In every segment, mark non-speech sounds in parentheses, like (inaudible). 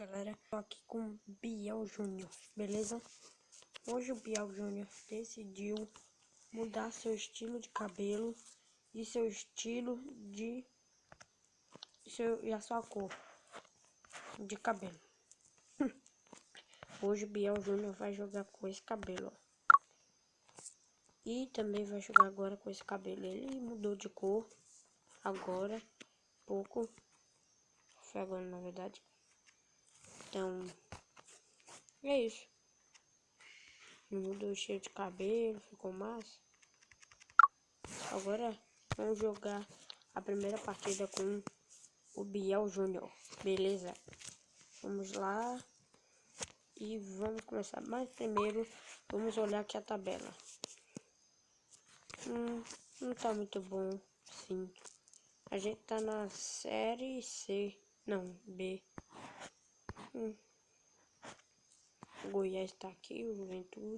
galera, tô aqui com o Biel Júnior, beleza? Hoje o Biel Júnior decidiu mudar seu estilo de cabelo e seu estilo de seu, e a sua cor de cabelo. (laughs) Hoje o Biel Júnior vai jogar com esse cabelo, ó. E também vai jogar agora com esse cabelo. Ele mudou de cor agora, pouco. Foi agora na verdade. Então, é isso. Mudou o cheiro de cabelo, ficou massa. Agora vamos jogar a primeira partida com o Biel Júnior, beleza? Vamos lá e vamos começar. Mas primeiro vamos olhar aqui a tabela. Hum, não tá muito bom, sim. A gente tá na série C, não, B. Hum. O Goiás tá aqui, o Juventude.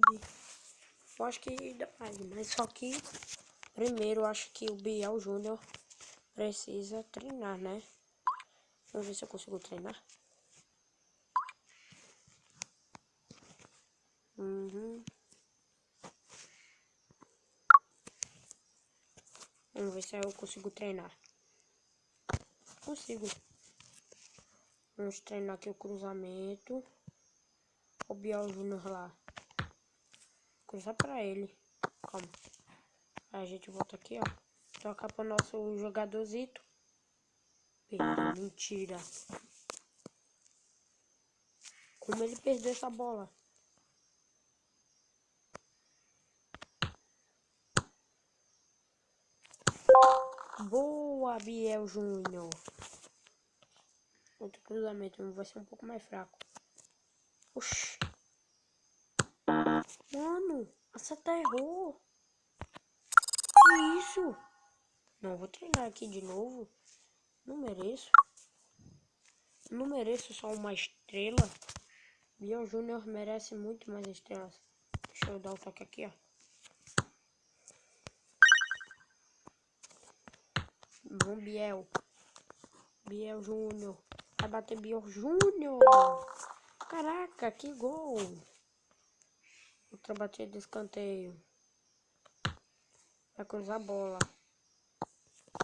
Eu acho que dá mais, mas só que primeiro eu acho que o Biel Júnior precisa treinar, né? Vamos ver se eu consigo treinar. Uhum. Vamos ver se eu consigo treinar. Consigo. Vamos treinar aqui o cruzamento. O Biel Júnior lá. Cruzar pra ele. Calma. Aí a gente volta aqui, ó. Toca pro nosso jogadorzito. Perdeu, mentira. Como ele perdeu essa bola? Boa, Biel Júnior. Outro cruzamento vai ser um pouco mais fraco. Oxi. Mano, a seta errou. Que isso? Não, vou treinar aqui de novo. Não mereço. Não mereço só uma estrela. Biel Júnior merece muito mais estrelas. Deixa eu dar um toque aqui, ó. Bom, Biel. Biel Júnior. Vai bater Biel Júnior. Caraca, que gol. Outra batida de escanteio. Vai cruzar a bola.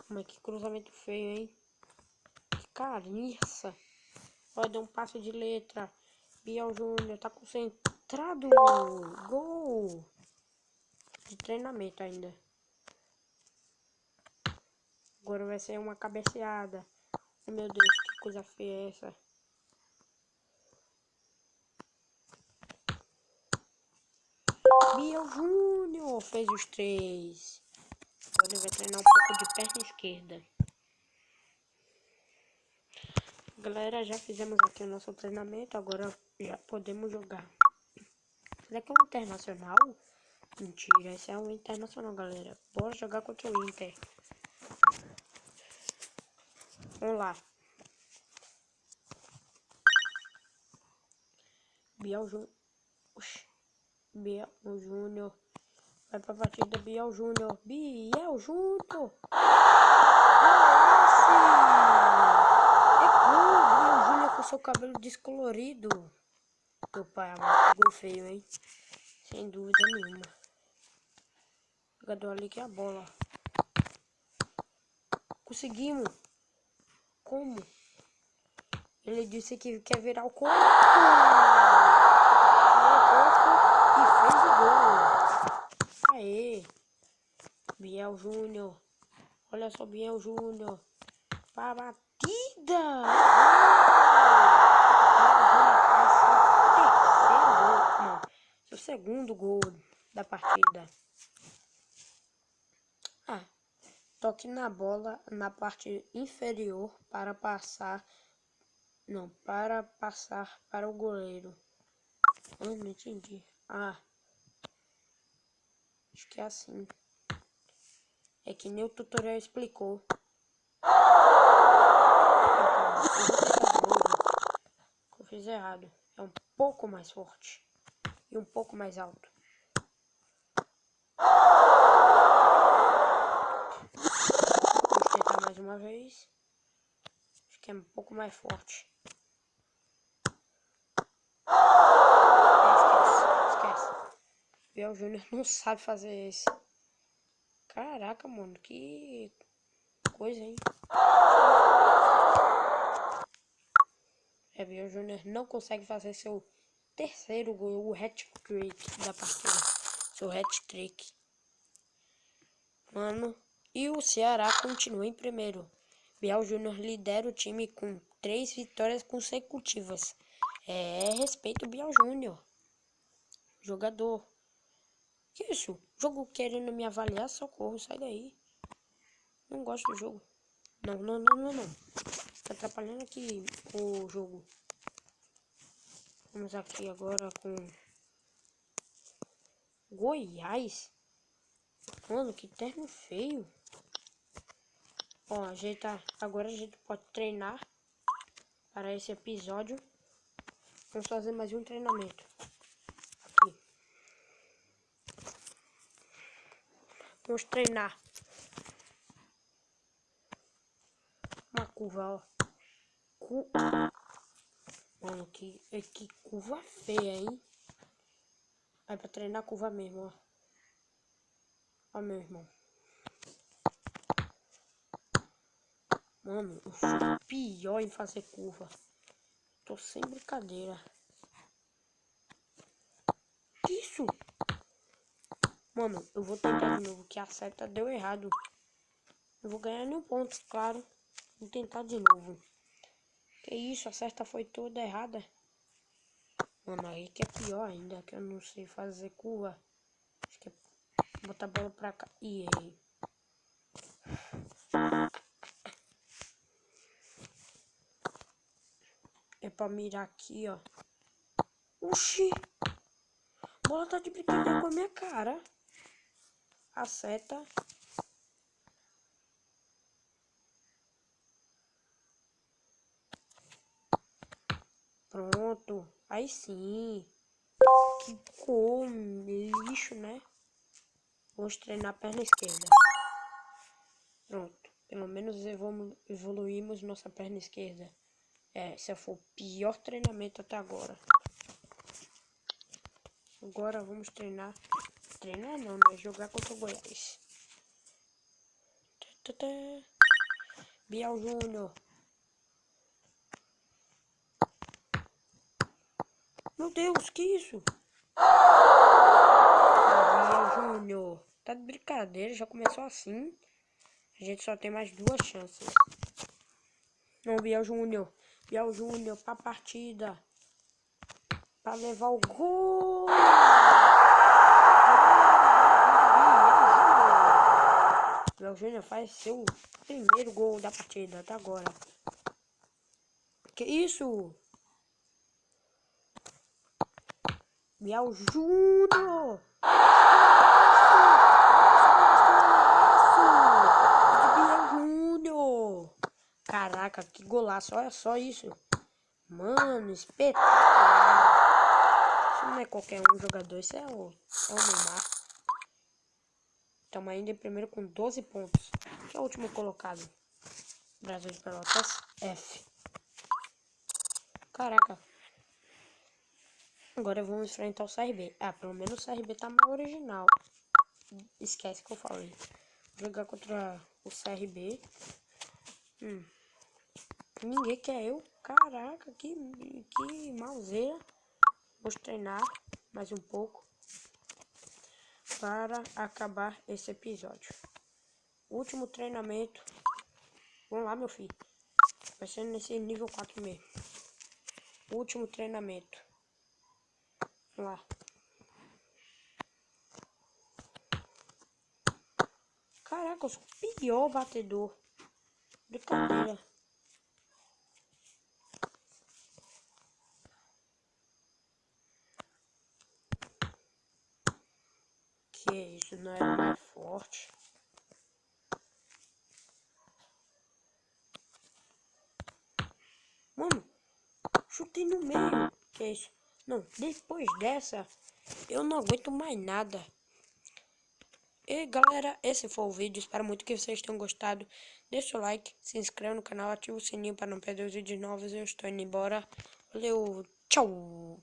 Mas que cruzamento feio, hein? Que carniça. Vai dar um passo de letra. Biel Júnior tá concentrado. Gol. De treinamento ainda. Agora vai ser uma cabeceada. Meu Deus, que coisa feia é essa. Biel Júnior fez os três. Agora ele vai treinar um pouco de perna esquerda. Galera, já fizemos aqui o nosso treinamento. Agora já podemos jogar. Será que é um internacional? Mentira, esse é um internacional, galera. Bora jogar contra o Inter. Vamos lá. Biel Júnior. Biel Júnior. Vai pra partida Biel Júnior. Biel Júnior. É. Biel Júnior com seu cabelo descolorido. Meu pai, gol feio, hein? Sem dúvida nenhuma. Jogador ali que é a bola. Conseguimos. Como? Ele disse que quer virar o corpo. O e fez o gol. Aê. Biel Júnior. Olha só, Biel Júnior. Para batida. Seu segundo gol da partida. Ah, Toque na bola na parte inferior para passar. Não, para passar para o goleiro. Eu não entendi. Ah. Acho que é assim. É que nem o tutorial explicou. Eu fiz errado. É um pouco mais forte. E um pouco mais alto. uma vez. Acho que é um pouco mais forte. É, esquece, esquece. Biel Júnior não sabe fazer esse. Caraca, mano, que coisa, hein? É, Biel Júnior não consegue fazer seu terceiro gol, o hat-trick da partida. Seu hat-trick. Mano e o Ceará continua em primeiro. Biel Júnior lidera o time com três vitórias consecutivas. É, respeito o Biel Júnior. Jogador. Que isso? Jogo querendo me avaliar, socorro, sai daí. Não gosto do jogo. Não, não, não, não, não. Tá atrapalhando aqui o jogo. Vamos aqui agora com Goiás. Mano, que terno feio. Ó, a gente tá, agora a gente pode treinar para esse episódio. Vamos fazer mais um treinamento. Aqui. Vamos treinar. Uma curva, ó. Cu... Mano, que, que curva feia, hein? Vai pra treinar curva mesmo, ó. Ó, meu irmão. Mano, eu sou pior em fazer curva. Tô sem brincadeira. Isso? Mano, eu vou tentar de novo, que a seta deu errado. Eu vou ganhar nenhum ponto, claro. Vou tentar de novo. Que isso, a seta foi toda errada. Mano, aí que é pior ainda, que eu não sei fazer curva. Acho que é botar a bola pra cá. E errei. Pra mirar aqui, ó. Oxi! A bola tá de brincadeira com a minha cara. A seta. Pronto. Aí sim. Que cor lixo, né? Vamos treinar a perna esquerda. Pronto. Pelo menos evoluímos nossa perna esquerda. É, esse foi o pior treinamento até agora. Agora vamos treinar. Treinar não, né? Jogar contra o Goiás. Bial Júnior. Meu Deus, que isso? Bial Júnior. Tá de brincadeira, já começou assim. A gente só tem mais duas chances. Não, Biel Júnior. Biel Júnior pra partida. Pra levar o gol. Biel Júnior faz seu primeiro gol da partida até agora. Que isso? Biel Júnior. Caraca, que golaço. Olha só isso. Mano, espetacular. Isso não é qualquer um jogador. Isso é o, é o Neymar. Estamos ainda em primeiro com 12 pontos. Que é o último colocado. Brasil de Pelotas. F. Caraca. Agora vamos enfrentar o CRB. Ah, pelo menos o CRB tá mais original. Esquece que eu falei. Vou jogar contra o CRB. Hum. Ninguém quer eu. Caraca, que, que malzeira. Vou treinar mais um pouco para acabar esse episódio. Último treinamento. Vamos lá, meu filho. Vai ser nesse nível 4 mesmo. Último treinamento. Vamos lá. Caraca, eu sou o pior batedor. Brincadeira. Que isso, não era mais forte. Mano, chutei no meio. Que isso? Não, depois dessa, eu não aguento mais nada. E galera, esse foi o vídeo. Espero muito que vocês tenham gostado. Deixa o like, se inscreva no canal, ativa o sininho para não perder os vídeos novos. Eu estou indo embora. Valeu, tchau!